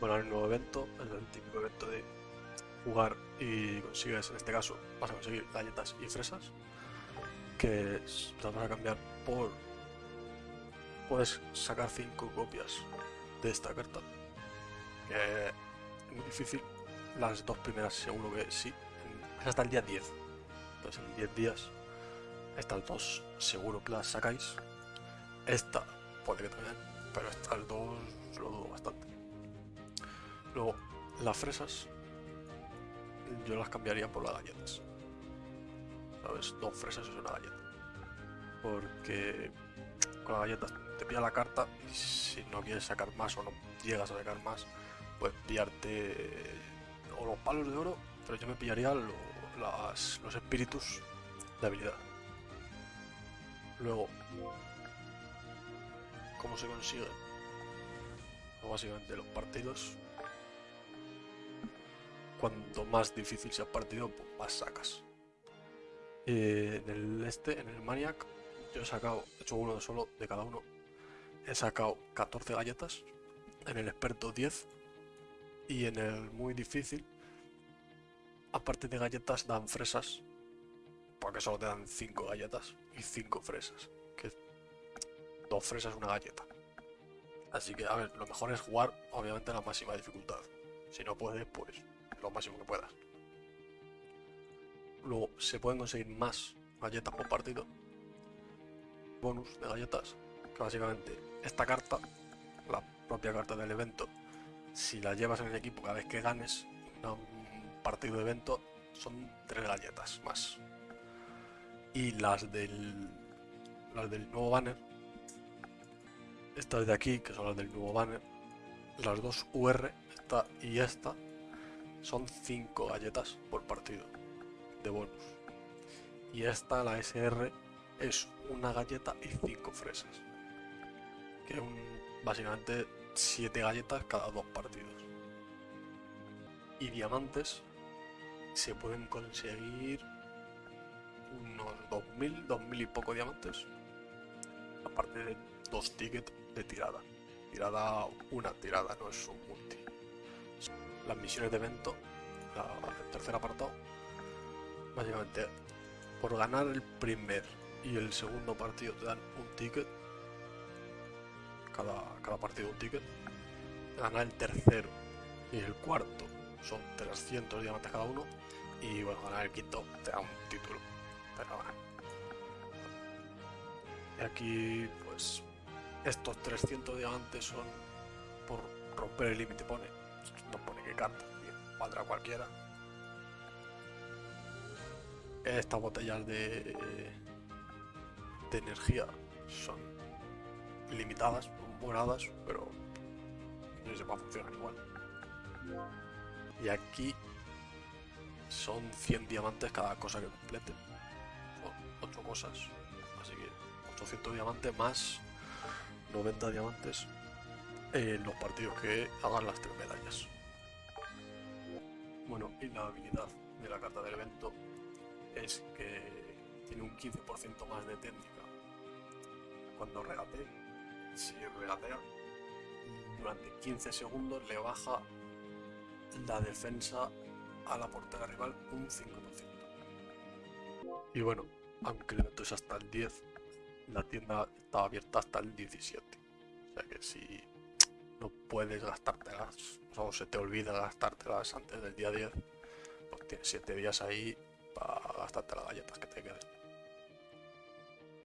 Bueno, hay un nuevo evento, el típico evento de jugar y consigues, en este caso, vas a conseguir galletas y fresas, que las vas a cambiar por... Puedes sacar 5 copias de esta carta, que es muy difícil, las dos primeras seguro que sí, es hasta el día 10, entonces en 10 días estas dos seguro que las sacáis, esta puede que también, pero estas dos lo dudo bastante. Luego, las fresas yo las cambiaría por las galletas. ¿Sabes? Dos fresas es una galleta. Porque con las galletas te pilla la carta y si no quieres sacar más o no llegas a sacar más, pues pillarte o los palos de oro, pero yo me pillaría los espíritus de habilidad. Luego, ¿cómo se consigue? Pues básicamente los partidos cuanto más difícil sea el partido, más sacas. en el este, en el Maniac, yo he sacado, he hecho uno solo de cada uno. He sacado 14 galletas, en el experto 10 y en el muy difícil, aparte de galletas, dan fresas, porque solo te dan 5 galletas y 5 fresas, que dos fresas una galleta. Así que, a ver, lo mejor es jugar, obviamente, la máxima dificultad. Si no puedes, pues lo máximo que puedas. Luego se pueden conseguir más galletas por partido. Bonus de galletas. Que básicamente esta carta, la propia carta del evento, si la llevas en el equipo cada vez que ganes un partido de evento, son tres galletas más. Y las del, las del nuevo banner, estas de aquí, que son las del nuevo banner, las dos UR, esta y esta, son 5 galletas por partido de bonus. Y esta, la SR, es una galleta y 5 fresas. Que es un, básicamente 7 galletas cada dos partidos. Y diamantes se pueden conseguir unos 2000, 2000 y poco diamantes. Aparte de dos tickets de tirada. Tirada, una tirada, no es un multi las misiones de evento, el tercer apartado, básicamente por ganar el primer y el segundo partido te dan un ticket, cada, cada partido un ticket, ganar el tercero y el cuarto son 300 diamantes cada uno y bueno, ganar el quinto te da un título, pero bueno. Y aquí pues estos 300 diamantes son por romper el límite, pone que carta, valdrá cualquiera. Estas botellas de, de energía son limitadas, moradas, pero no sé cómo funcionan igual. Y aquí son 100 diamantes cada cosa que complete. Son 8 cosas. Así que 800 diamantes más 90 diamantes en los partidos que hagan las tres medallas. Bueno, y la habilidad de la carta del evento es que tiene un 15% más de técnica cuando regate. Si regatea, durante 15 segundos le baja la defensa a la portera rival un 5%. Y bueno, aunque el evento es hasta el 10, la tienda está abierta hasta el 17. O sea que si no puedes gastártelas, o se te olvida gastártelas antes del día 10, pues tienes 7 días ahí para gastarte las galletas que